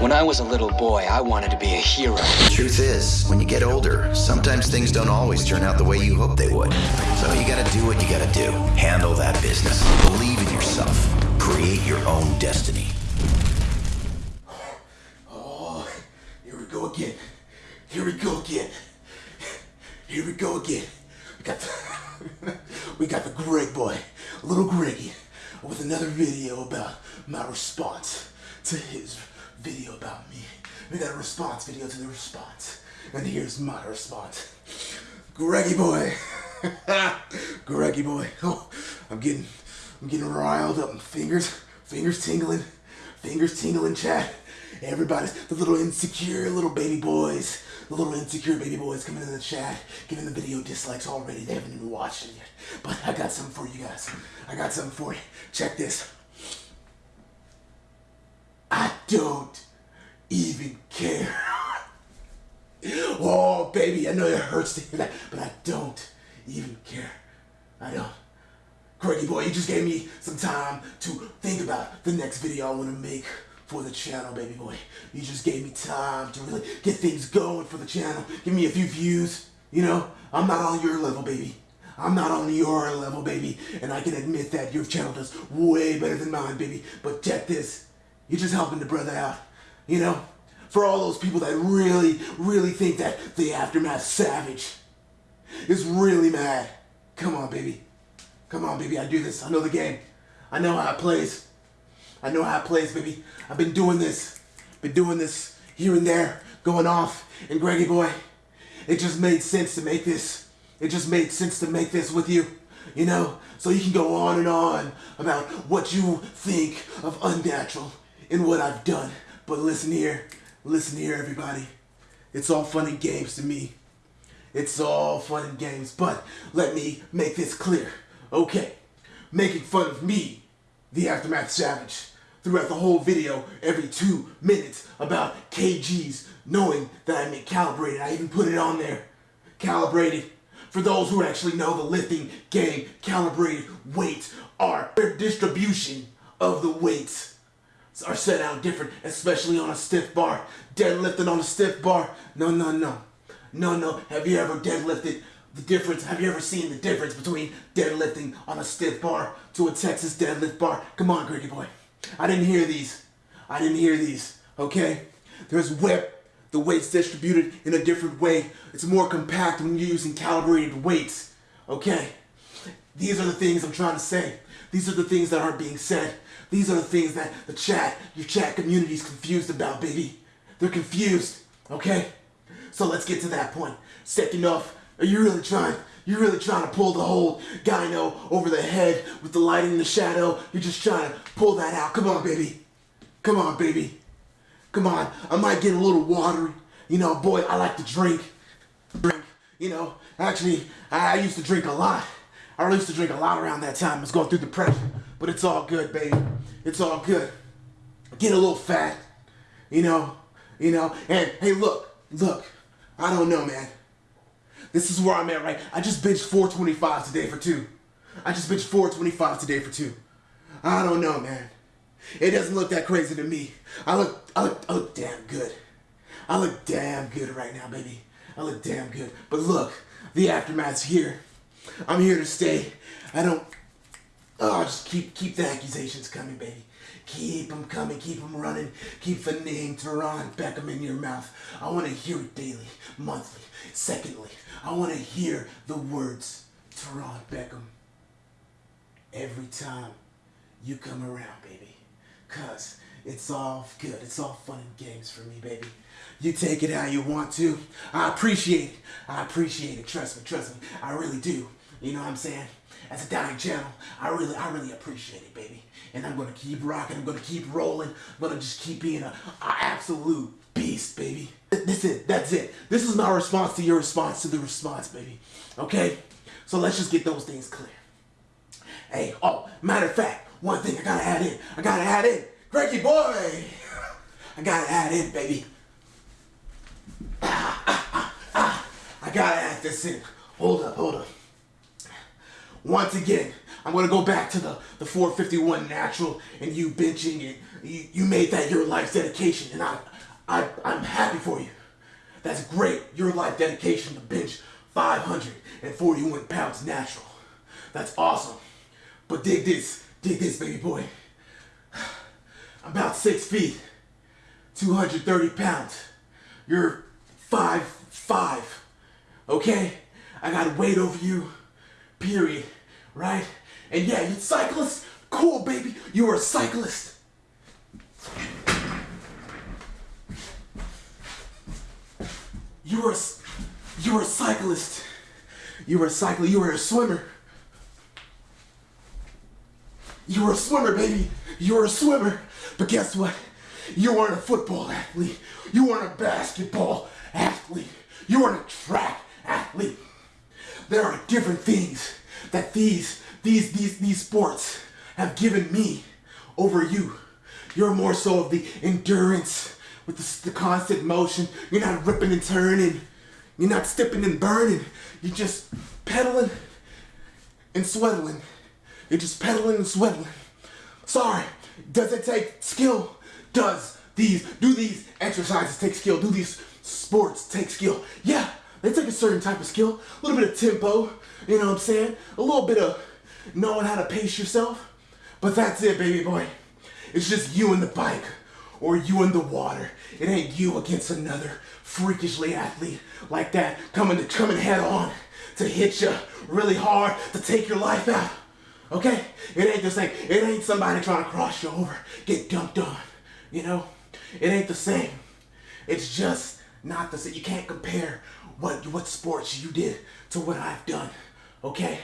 When I was a little boy, I wanted to be a hero. Truth is, when you get older, sometimes things don't always turn out the way you hope they would. So you gotta do what you gotta do. Handle that business. Believe in yourself. Create your own destiny. Oh, here we go again. Here we go again. Here we go again. We got the, we got the Greg boy, little Greggy, with another video about my response to his video about me. We got a response video to the response. And here's my response. Greggy boy. Greggy boy. Oh, I'm getting I'm getting riled up. Fingers, fingers tingling. Fingers tingling, chat. Everybody's the little insecure little baby boys. The little insecure baby boys coming in the chat, giving the video dislikes already. They haven't even watched it yet. But I got something for you guys. I got something for you. Check this. Don't even care. oh, baby, I know it hurts to hear that, but I don't even care. I don't. Greggy boy, you just gave me some time to think about the next video I want to make for the channel, baby boy. You just gave me time to really get things going for the channel. Give me a few views. You know, I'm not on your level, baby. I'm not on your level, baby. And I can admit that your channel does way better than mine, baby. But check this. You're just helping the brother out. You know? For all those people that really, really think that the Aftermath Savage is really mad. Come on, baby. Come on, baby. I do this. I know the game. I know how it plays. I know how it plays, baby. I've been doing this. Been doing this here and there, going off. And Greggy boy, it just made sense to make this. It just made sense to make this with you. You know? So you can go on and on about what you think of unnatural and what I've done. But listen here. Listen here, everybody. It's all fun and games to me. It's all fun and games. But let me make this clear. Okay. Making fun of me, the Aftermath Savage, throughout the whole video every two minutes about kgs, knowing that I meant calibrated. I even put it on there. Calibrated. For those who actually know the lifting game, calibrated weights are distribution of the weights are set out different, especially on a stiff bar. Deadlifting on a stiff bar, no, no, no. No, no. Have you ever deadlifted the difference? Have you ever seen the difference between deadlifting on a stiff bar to a Texas deadlift bar? Come on, Greggy boy. I didn't hear these. I didn't hear these, okay? There's whip, the weight's distributed in a different way. It's more compact when you're using calibrated weights, okay? These are the things I'm trying to say. These are the things that aren't being said. These are the things that the chat, your chat community is confused about, baby. They're confused, okay? So let's get to that point. Second off, are you really trying? You're really trying to pull the whole gyno over the head with the light and the shadow. You're just trying to pull that out. Come on, baby. Come on, baby. Come on. I might get a little watery. You know, boy, I like to drink. Drink. You know, actually, I used to drink a lot. I used to drink a lot around that time. I was going through depression. But it's all good, baby. It's all good. Get a little fat. You know, you know, and hey, look, look, I don't know, man. This is where I'm at, right? I just bitched 425 today for two. I just bitched 425 today for two. I don't know, man. It doesn't look that crazy to me. I look, I look, I look damn good. I look damn good right now, baby. I look damn good. But look, the aftermath's here. I'm here to stay. I don't, oh, just keep, keep the accusations coming, baby. Keep them coming, keep them running. Keep the name Teron Beckham in your mouth. I want to hear it daily, monthly, secondly. I want to hear the words Teron Beckham every time you come around, baby. Cause it's all good. It's all fun and games for me, baby. You take it how you want to. I appreciate it. I appreciate it. Trust me, trust me. I really do. You know what I'm saying? As a dying channel, I really, I really appreciate it, baby. And I'm gonna keep rocking. I'm gonna keep rolling. I'm gonna just keep being a, absolute beast, baby. That's it. That's it. This is my response to your response to the response, baby. Okay? So let's just get those things clear. Hey, oh, matter of fact, one thing I gotta add in. I gotta add in. Greggy boy! I gotta add in, baby. Ah, ah, ah. I gotta add this in. Hold up, hold up. Once again, I'm gonna go back to the, the 451 natural and you benching and you, you made that your life's dedication and I, I, I'm happy for you. That's great, your life dedication to bench 541 pounds natural. That's awesome. But dig this, dig this baby boy. About six feet, 230 pounds. You're five, five, okay? I got weight over you, period, right? And yeah, you cyclist, cool baby, you're a cyclist. You're a, you're a cyclist. You're a cyclist, you're a swimmer. You're a swimmer, baby. You were a swimmer. But guess what? You weren't a football athlete. You weren't a basketball athlete. You weren't a track athlete. There are different things that these these these these sports have given me over you. You're more so of the endurance with the, the constant motion. You're not ripping and turning. You're not stepping and burning. You're just pedaling and sweating. You're just pedaling and sweating. Sorry, does it take skill? Does these, do these exercises take skill? Do these sports take skill? Yeah, they take a certain type of skill. A little bit of tempo, you know what I'm saying? A little bit of knowing how to pace yourself. But that's it, baby boy. It's just you and the bike or you in the water. It ain't you against another freakishly athlete like that coming to coming head on to hit you really hard to take your life out. Okay? It ain't the same. It ain't somebody trying to cross you over, get dumped on. You know? It ain't the same. It's just not the same. You can't compare what what sports you did to what I've done. Okay?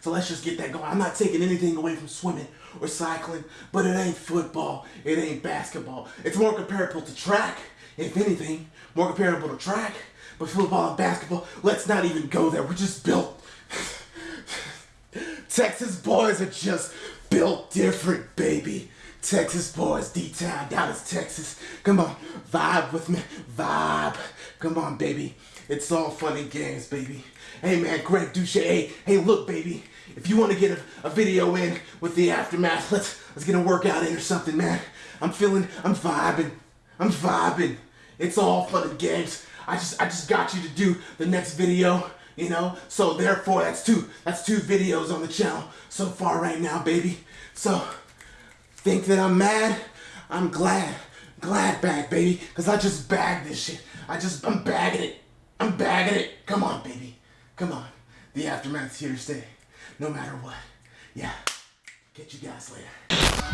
So let's just get that going. I'm not taking anything away from swimming or cycling, but it ain't football. It ain't basketball. It's more comparable to track, if anything. More comparable to track. But football and basketball, let's not even go there. We're just built. Texas boys are just built different, baby. Texas boys, D-Town, Dallas, Texas. Come on, vibe with me, vibe. Come on, baby. It's all fun and games, baby. Hey, man, Greg Douche. Hey, hey, look, baby. If you want to get a, a, video in with the aftermath, let's let's get a workout in or something, man. I'm feeling, I'm vibing, I'm vibing. It's all fun and games. I just I just got you to do the next video, you know. So therefore, that's two that's two videos on the channel so far right now, baby. So think that I'm mad? I'm glad, glad bag, baby, cause I just bagged this shit. I just I'm bagging it. I'm bagging it. Come on, baby. Come on. The aftermath's here to stay no matter what. Yeah. Get you guys later.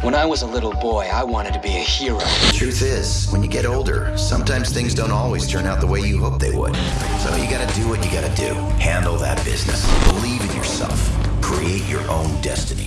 When I was a little boy, I wanted to be a hero. The Truth is, when you get older, sometimes things don't always turn out the way you hope they would. So you gotta do what you gotta do. Handle that business. Believe in yourself. Create your own destiny.